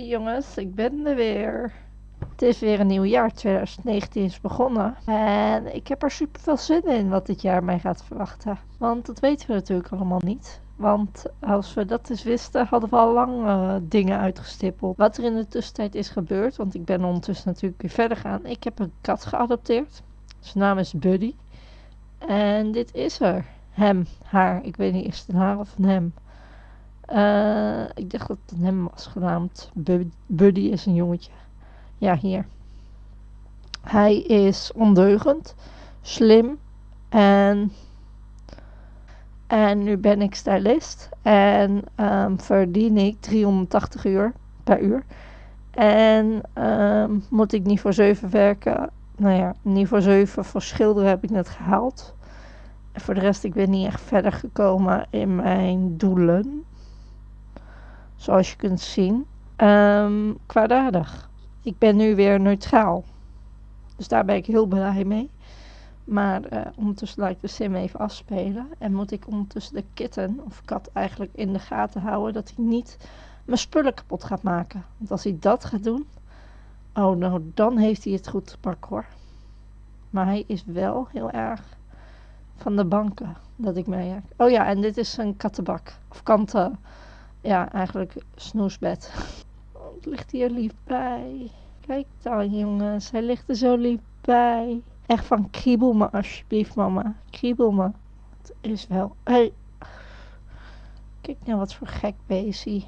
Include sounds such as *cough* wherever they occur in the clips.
Jongens, ik ben er weer. Het is weer een nieuw jaar, 2019 is begonnen. En ik heb er super veel zin in wat dit jaar mij gaat verwachten. Want dat weten we natuurlijk allemaal niet. Want als we dat eens wisten, hadden we al lang uh, dingen uitgestippeld. Wat er in de tussentijd is gebeurd, want ik ben ondertussen natuurlijk weer verder gaan. Ik heb een kat geadopteerd. Zijn naam is Buddy. En dit is er. Hem, haar. Ik weet niet, is het een haar of een hem? Uh, ik dacht dat het hem was genaamd. Buddy is een jongetje. Ja, hier. Hij is ondeugend, slim en. En nu ben ik stylist en um, verdien ik 380 uur per uur. En um, moet ik niet voor 7 werken. Nou ja, voor 7 voor schilderen heb ik net gehaald. En voor de rest, ik ben niet echt verder gekomen in mijn doelen. Zoals je kunt zien. Um, kwaadaardig. Ik ben nu weer neutraal. Dus daar ben ik heel blij mee. Maar uh, ondertussen laat ik de sim even afspelen. En moet ik ondertussen de kitten, of kat eigenlijk, in de gaten houden. Dat hij niet mijn spullen kapot gaat maken. Want als hij dat gaat doen. Oh, nou, dan heeft hij het goed te pakken hoor. Maar hij is wel heel erg van de banken dat ik merk. Oh ja, en dit is een kattenbak. Of kanten. Ja, eigenlijk snoesbed. Oh, het ligt hier lief bij. Kijk dan jongens, hij ligt er zo lief bij. Echt van kriebel me alsjeblieft mama. Kriebel me. Het is wel... Hey. Kijk nou wat voor gek beestie.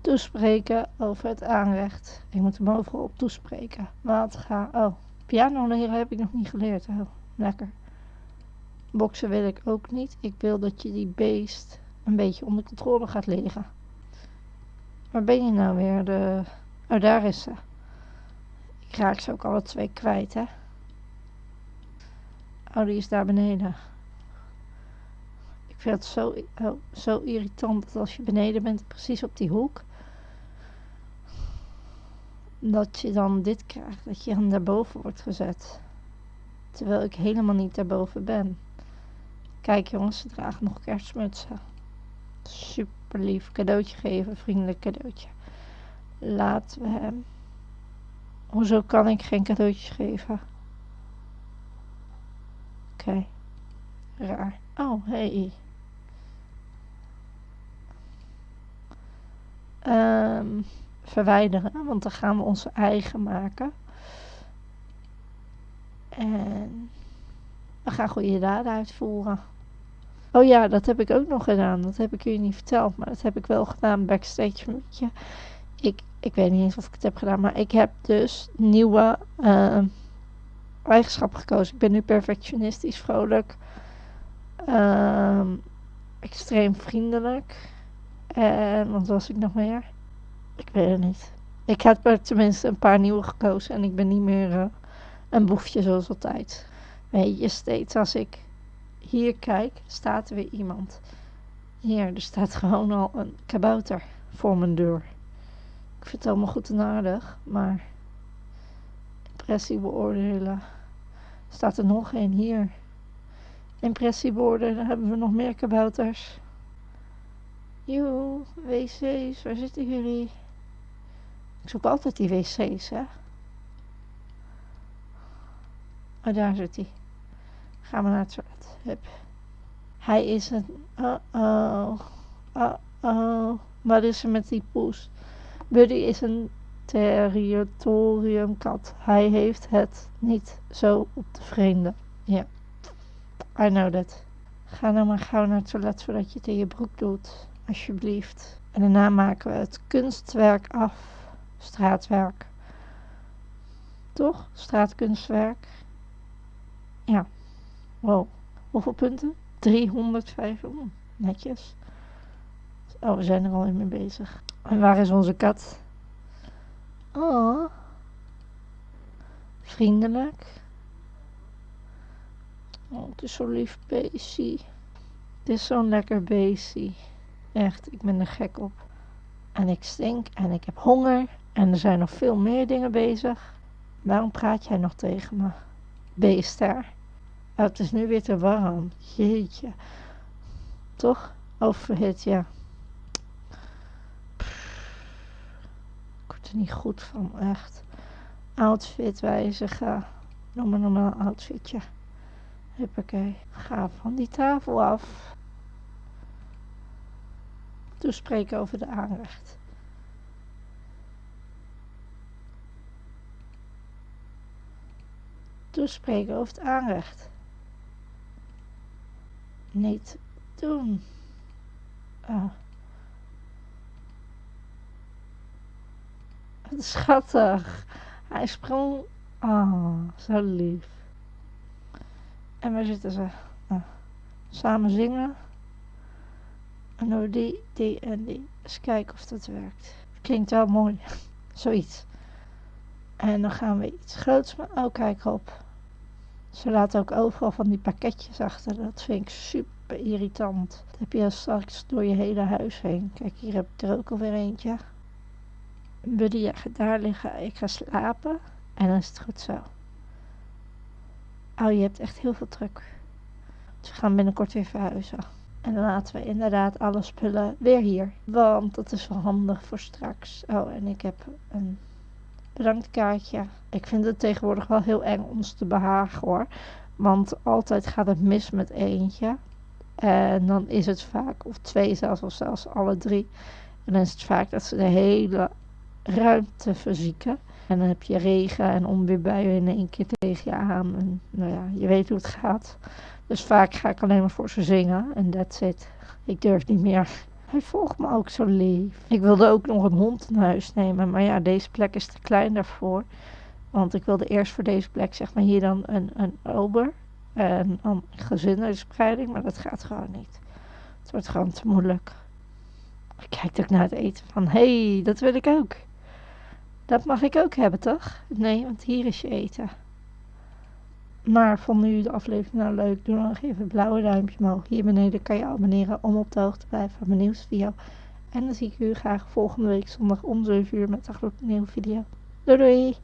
Toespreken over het aanrecht. Ik moet hem overal op toespreken. Wat ga... Oh, piano leren heb ik nog niet geleerd. Oh, lekker. Boksen wil ik ook niet. Ik wil dat je die beest een beetje onder controle gaat liggen. Waar ben je nou weer? De... Oh, daar is ze. Ik raak ze ook alle twee kwijt, hè. Oh, die is daar beneden. Ik vind het zo, oh, zo irritant dat als je beneden bent, precies op die hoek, dat je dan dit krijgt, dat je dan daarboven wordt gezet. Terwijl ik helemaal niet daarboven ben. Kijk jongens, ze dragen nog kerstmutsen. Super lief. Cadeautje geven, vriendelijk cadeautje. Laten we hem. Hoezo kan ik geen cadeautjes geven? Oké. Raar. Oh, hey. Um, verwijderen, want dan gaan we onze eigen maken. En we gaan goede daden uitvoeren. Oh ja, dat heb ik ook nog gedaan. Dat heb ik jullie niet verteld, maar dat heb ik wel gedaan backstage. Ik, ik weet niet eens of ik het heb gedaan, maar ik heb dus nieuwe uh, eigenschappen gekozen. Ik ben nu perfectionistisch, vrolijk, uh, extreem vriendelijk. En wat was ik nog meer? Ik weet het niet. Ik heb er tenminste een paar nieuwe gekozen en ik ben niet meer uh, een boefje zoals altijd. Weet je, steeds als ik hier kijk, staat er weer iemand. Hier, er staat gewoon al een kabouter voor mijn deur. Ik vind het allemaal goed en aardig, maar impressie beoordelen. Staat er nog één hier. Impressie beoordelen, hebben we nog meer kabouters. Joe, wc's, waar zitten jullie? Ik zoek altijd die wc's, hè. Oh, daar zit hij. Gaan we naar het toilet. Hij is een... Uh-oh. Uh-oh. Wat is er met die poes? Buddy is een territoriumkat. Hij heeft het niet zo op de vreemde. Ja. I know that. Ga nou maar gauw naar het toilet voordat je het in je broek doet. Alsjeblieft. En daarna maken we het kunstwerk af. Straatwerk. Toch? Straatkunstwerk. Ja. Wow. Hoeveel punten? 305. Oh, netjes. Oh, we zijn er al in mee bezig. En waar is onze kat? Oh. Vriendelijk. Oh, het is zo lief beestje. Het is zo'n lekker beestje. Echt, ik ben er gek op. En ik stink en ik heb honger. En er zijn nog veel meer dingen bezig. Waarom praat jij nog tegen me? Beester. Het is nu weer te warm. Jeetje. Toch? Overhit, ja. er niet goed van, echt. Outfit wijzigen. Noem maar normaal outfitje. Huppakee. Ga van die tafel af. Toespreken over de aanrecht. Toespreken over het aanrecht. Niet doen. Oh. Wat schattig. Hij sprong. Oh, zo lief. En waar zitten ze? Nou, samen zingen. En door die, die en die. Eens kijken of dat werkt. Klinkt wel mooi. *laughs* Zoiets. En dan gaan we iets groots maken. Oh, kijk op. Ze laten ook overal van die pakketjes achter. Dat vind ik super irritant. Dat heb je straks door je hele huis heen. Kijk, hier heb ik er ook alweer eentje. Buddy, gaat daar liggen. Ik ga slapen. En dan is het goed zo. Oh, je hebt echt heel veel druk. Dus we gaan binnenkort weer verhuizen. En dan laten we inderdaad alle spullen weer hier. Want dat is wel handig voor straks. Oh, en ik heb een bedankt kaartje. Ik vind het tegenwoordig wel heel eng ons te behagen hoor. Want altijd gaat het mis met eentje. En dan is het vaak, of twee zelfs, of zelfs alle drie. En dan is het vaak dat ze de hele ruimte verzieken. En dan heb je regen en onweerbuien in één keer tegen je aan. En nou ja, je weet hoe het gaat. Dus vaak ga ik alleen maar voor ze zingen. En that's it. Ik durf niet meer. Hij volgt me ook zo lief. Ik wilde ook nog een hond in huis nemen. Maar ja, deze plek is te klein daarvoor. Want ik wilde eerst voor deze plek zeg maar hier dan een, een ober. En dan gezinnerspreiding. Maar dat gaat gewoon niet. Het wordt gewoon te moeilijk. Ik kijk ook naar het eten van. Hé, hey, dat wil ik ook. Dat mag ik ook hebben, toch? Nee, want hier is je eten. Maar vond u de aflevering nou leuk? Doe dan even een blauwe duimpje omhoog. Hier beneden kan je abonneren om op de hoogte te blijven van mijn nieuwste video. En dan zie ik u graag volgende week zondag om 7 uur met een nieuwe video. Doei doei!